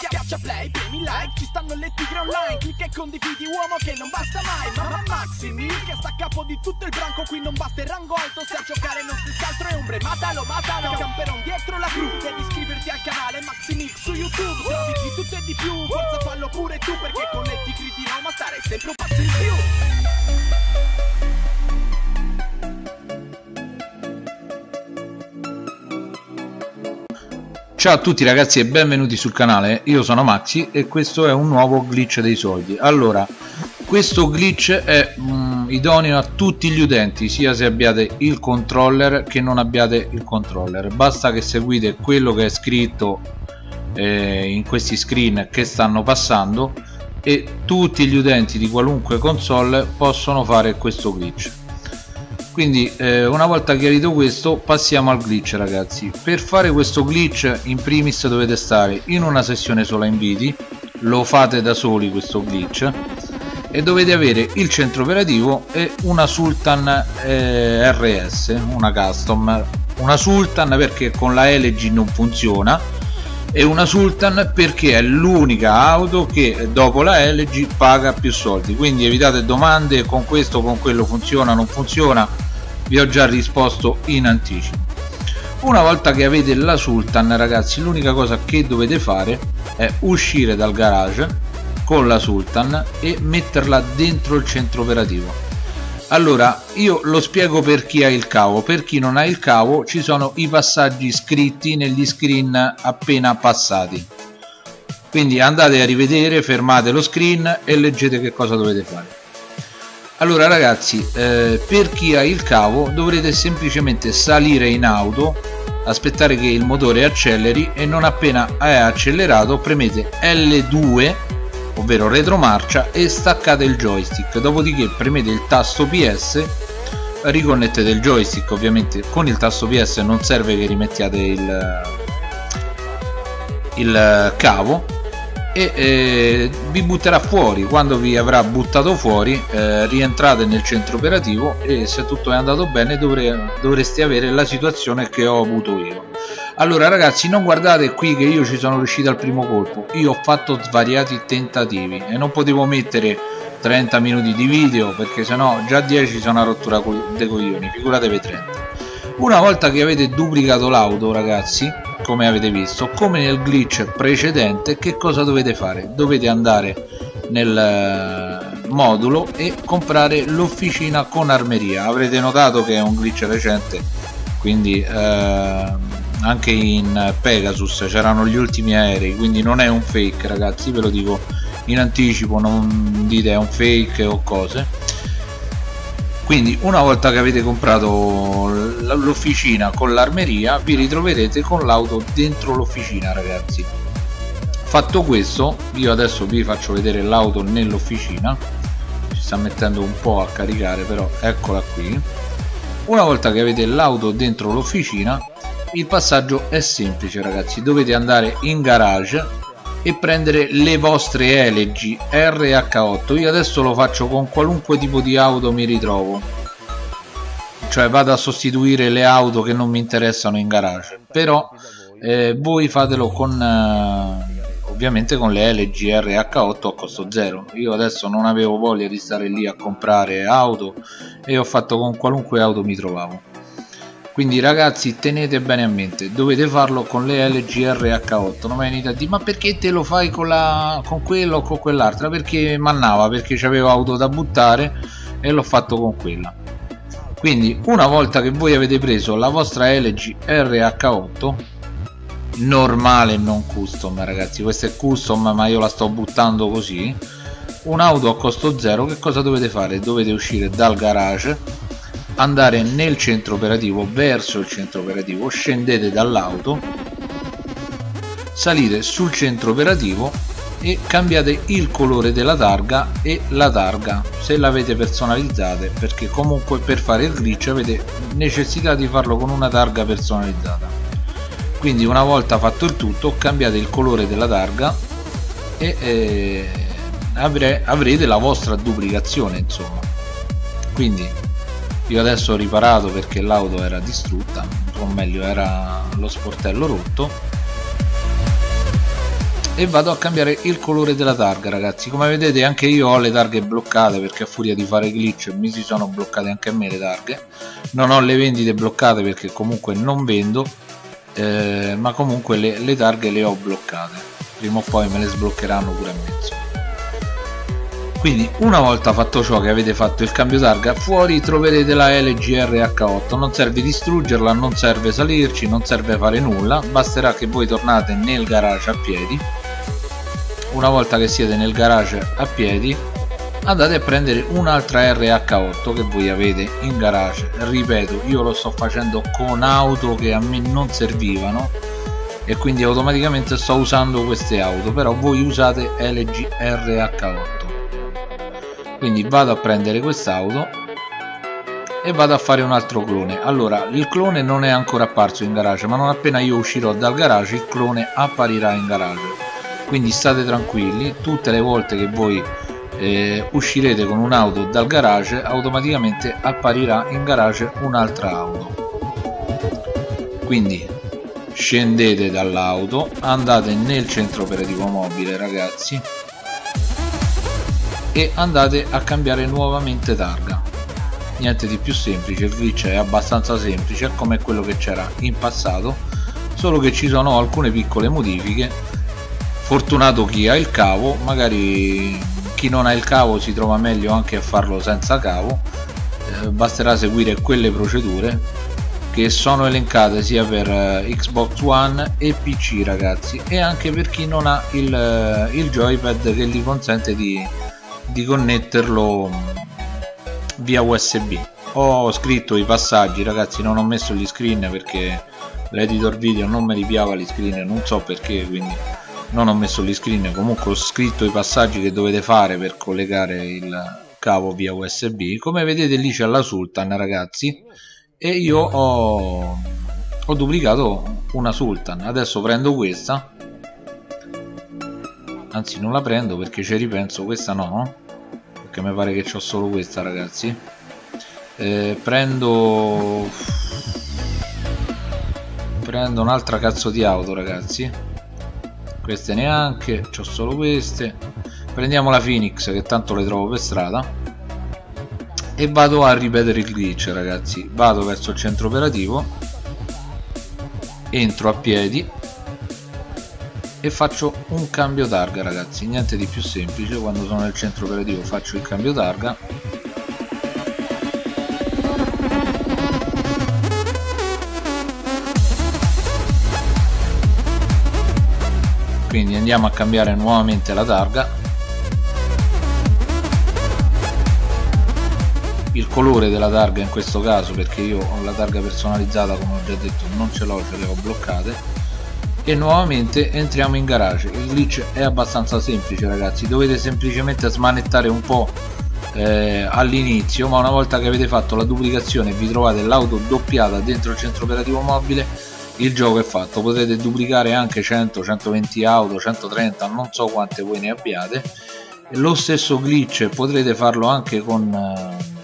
Schiaccia play, premi like, ci stanno le tigre online. Clicca e condividi uomo che non basta mai. Mamma Maximi, che sta a capo di tutto il branco. Qui non basta il rango alto, se a giocare non si altro è ombre. Matalo, matalo, camperon dietro la cru. Devi iscriverti al canale Maximix su YouTube. Trovi di tutto e di più, forza fallo pure tu Perché con le tigri di Roma stare sempre un passo in più Ciao a tutti ragazzi e benvenuti sul canale, io sono Maxi e questo è un nuovo glitch dei soldi. Allora, questo glitch è mm, idoneo a tutti gli utenti, sia se abbiate il controller che non abbiate il controller. Basta che seguite quello che è scritto eh, in questi screen che stanno passando e tutti gli utenti di qualunque console possono fare questo glitch quindi eh, una volta chiarito questo passiamo al glitch ragazzi. Per fare questo glitch in primis dovete stare in una sessione sola inviti. Lo fate da soli questo glitch. E dovete avere il centro operativo e una Sultan eh, RS una custom. Una Sultan perché con la LG non funziona. E una Sultan perché è l'unica auto che dopo la LG paga più soldi. Quindi evitate domande con questo con quello funziona non funziona vi ho già risposto in anticipo. Una volta che avete la Sultan ragazzi l'unica cosa che dovete fare è uscire dal garage con la Sultan e metterla dentro il centro operativo. Allora io lo spiego per chi ha il cavo. Per chi non ha il cavo ci sono i passaggi scritti negli screen appena passati. Quindi andate a rivedere fermate lo screen e leggete che cosa dovete fare allora ragazzi eh, per chi ha il cavo dovrete semplicemente salire in auto aspettare che il motore acceleri e non appena è accelerato premete L2 ovvero retromarcia e staccate il joystick. Dopodiché premete il tasto PS riconnettete il joystick ovviamente con il tasto PS non serve che rimettiate il, il cavo e eh, vi butterà fuori. Quando vi avrà buttato fuori eh, rientrate nel centro operativo e se tutto è andato bene dovre, dovreste avere la situazione che ho avuto io. Allora ragazzi non guardate qui che io ci sono riuscito al primo colpo. Io ho fatto svariati tentativi e non potevo mettere 30 minuti di video perché sennò già 10 sono a rottura dei coglioni figuratevi 30 una volta che avete duplicato l'auto ragazzi come avete visto come nel glitch precedente che cosa dovete fare? Dovete andare nel eh, modulo e comprare l'officina con armeria. Avrete notato che è un glitch recente quindi eh, anche in Pegasus c'erano gli ultimi aerei quindi non è un fake ragazzi ve lo dico in anticipo non dite è un fake o cose quindi una volta che avete comprato l'officina con l'armeria vi ritroverete con l'auto dentro l'officina ragazzi. Fatto questo io adesso vi faccio vedere l'auto nell'officina. Ci sta mettendo un po' a caricare però eccola qui. Una volta che avete l'auto dentro l'officina il passaggio è semplice ragazzi. Dovete andare in garage e prendere le vostre LG RH8 io adesso lo faccio con qualunque tipo di auto mi ritrovo. Cioè vado a sostituire le auto che non mi interessano in garage. Però eh, voi fatelo con eh, ovviamente con le LG RH8 a costo zero. Io adesso non avevo voglia di stare lì a comprare auto e ho fatto con qualunque auto mi trovavo quindi ragazzi tenete bene a mente dovete farlo con le LG RH8 non venite a dire ma perché te lo fai con, la, con quello o con quell'altra? Perché mannava perché c'avevo auto da buttare e l'ho fatto con quella. Quindi una volta che voi avete preso la vostra LG RH8 normale non custom ragazzi. Questa è custom ma io la sto buttando così. Un'auto a costo zero che cosa dovete fare? Dovete uscire dal garage andare nel centro operativo verso il centro operativo scendete dall'auto salite sul centro operativo e cambiate il colore della targa e la targa se l'avete personalizzate perché comunque per fare il glitch avete necessità di farlo con una targa personalizzata. Quindi una volta fatto il tutto cambiate il colore della targa e eh, avrete la vostra duplicazione insomma. Quindi io adesso ho riparato perché l'auto era distrutta o meglio era lo sportello rotto. E vado a cambiare il colore della targa ragazzi. Come vedete anche io ho le targhe bloccate perché a furia di fare glitch mi si sono bloccate anche a me le targhe. Non ho le vendite bloccate perché comunque non vendo eh, ma comunque le, le targhe le ho bloccate. Prima o poi me le sbloccheranno pure a mezzo quindi una volta fatto ciò che avete fatto il cambio targa fuori troverete la LGRH8 non serve distruggerla non serve salirci non serve fare nulla. Basterà che voi tornate nel garage a piedi. Una volta che siete nel garage a piedi andate a prendere un'altra RH8 che voi avete in garage. Ripeto io lo sto facendo con auto che a me non servivano e quindi automaticamente sto usando queste auto però voi usate LG RH8 quindi vado a prendere quest'auto e vado a fare un altro clone. Allora il clone non è ancora apparso in garage ma non appena io uscirò dal garage il clone apparirà in garage. Quindi state tranquilli tutte le volte che voi eh, uscirete con un'auto dal garage automaticamente apparirà in garage un'altra auto. Quindi scendete dall'auto andate nel centro operativo mobile ragazzi e andate a cambiare nuovamente targa. Niente di più semplice il glitch è abbastanza semplice come quello che c'era in passato solo che ci sono alcune piccole modifiche. Fortunato chi ha il cavo magari chi non ha il cavo si trova meglio anche a farlo senza cavo. Eh, basterà seguire quelle procedure che sono elencate sia per uh, Xbox One e PC ragazzi e anche per chi non ha il, uh, il joypad che gli consente di di connetterlo via USB ho scritto i passaggi ragazzi non ho messo gli screen perché l'editor video non mi ripiava gli screen non so perché quindi non ho messo gli screen. Comunque ho scritto i passaggi che dovete fare per collegare il cavo via USB come vedete lì c'è la Sultan ragazzi e io ho, ho duplicato una Sultan. Adesso prendo questa. Anzi non la prendo perché ci ripenso questa no perché mi pare che ho solo questa ragazzi. Eh, prendo prendo un'altra cazzo di auto ragazzi. Queste neanche ho solo queste. Prendiamo la Phoenix che tanto le trovo per strada. E vado a ripetere il glitch ragazzi. Vado verso il centro operativo. Entro a piedi e faccio un cambio targa ragazzi. Niente di più semplice. Quando sono nel centro operativo faccio il cambio targa quindi andiamo a cambiare nuovamente la targa il colore della targa in questo caso perché io ho la targa personalizzata come ho già detto non ce l'ho ce le ho bloccate e nuovamente entriamo in garage. Il glitch è abbastanza semplice ragazzi. Dovete semplicemente smanettare un po' eh, all'inizio ma una volta che avete fatto la duplicazione e vi trovate l'auto doppiata dentro il centro operativo mobile il gioco è fatto. Potete duplicare anche 100 120 auto 130 non so quante voi ne abbiate. Lo stesso glitch potrete farlo anche con eh,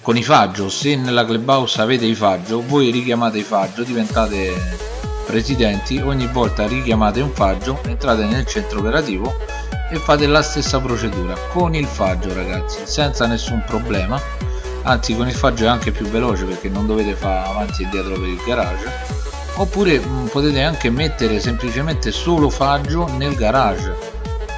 con i faggio. Se nella clubhouse avete i faggio voi richiamate i faggio diventate residenti ogni volta richiamate un faggio entrate nel centro operativo e fate la stessa procedura. Con il faggio ragazzi senza nessun problema. Anzi con il faggio è anche più veloce perché non dovete fare avanti e dietro per il garage. Oppure mh, mm, potete anche mettere semplicemente solo faggio nel garage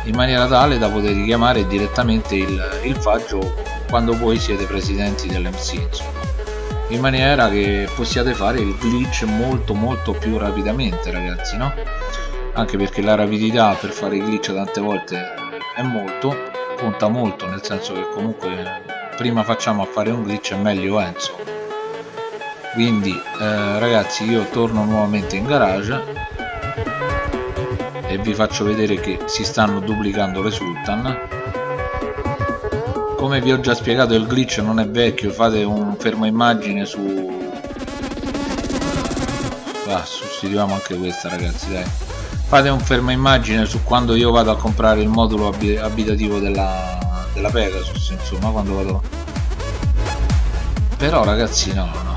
in maniera tale da poter richiamare direttamente il, il faggio quando voi siete presidenti dell'MC insomma in maniera che possiate fare il glitch molto molto più rapidamente ragazzi no? anche perché la rapidità per fare i glitch tante volte è molto conta molto nel senso che comunque prima facciamo a fare un glitch e meglio è insomma quindi eh, ragazzi io torno nuovamente in garage e vi faccio vedere che si stanno duplicando le sultan come vi ho già spiegato il glitch non è vecchio fate un fermo immagine su ah, sostituiamo anche questa ragazzi dai. Fate un fermo immagine su quando io vado a comprare il modulo abitativo della, della Pegasus insomma quando vado però ragazzi no no.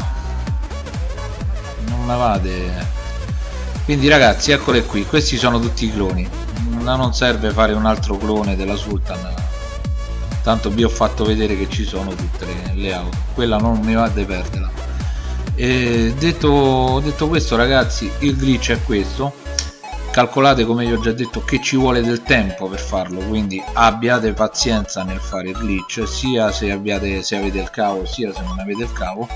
Non me vade quindi ragazzi eccole qui. Questi sono tutti i cloni. Sultan non serve fare un altro clone della Sultan tanto vi ho fatto vedere che ci sono tutte le, auto. Quella non mi va di perderla. E detto, detto questo ragazzi il glitch è questo. Calcolate come vi ho già detto che ci vuole del tempo per farlo quindi abbiate pazienza nel fare il glitch sia se, abbiate, se avete il cavo sia se non avete il cavo.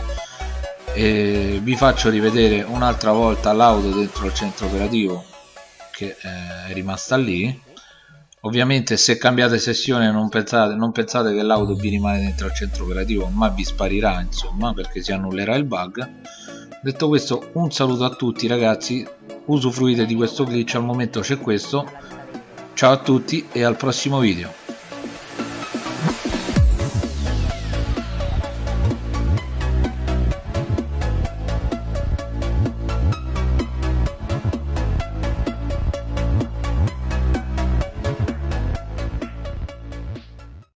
E vi faccio rivedere un'altra volta l'auto dentro il centro operativo che eh, è rimasta lì ovviamente se cambiate sessione non pensate, non pensate che l'auto vi rimane dentro al centro operativo ma vi sparirà insomma perché si annullerà il bug. Detto questo un saluto a tutti ragazzi. Usufruite di questo glitch al momento c'è questo. Ciao a tutti e al prossimo video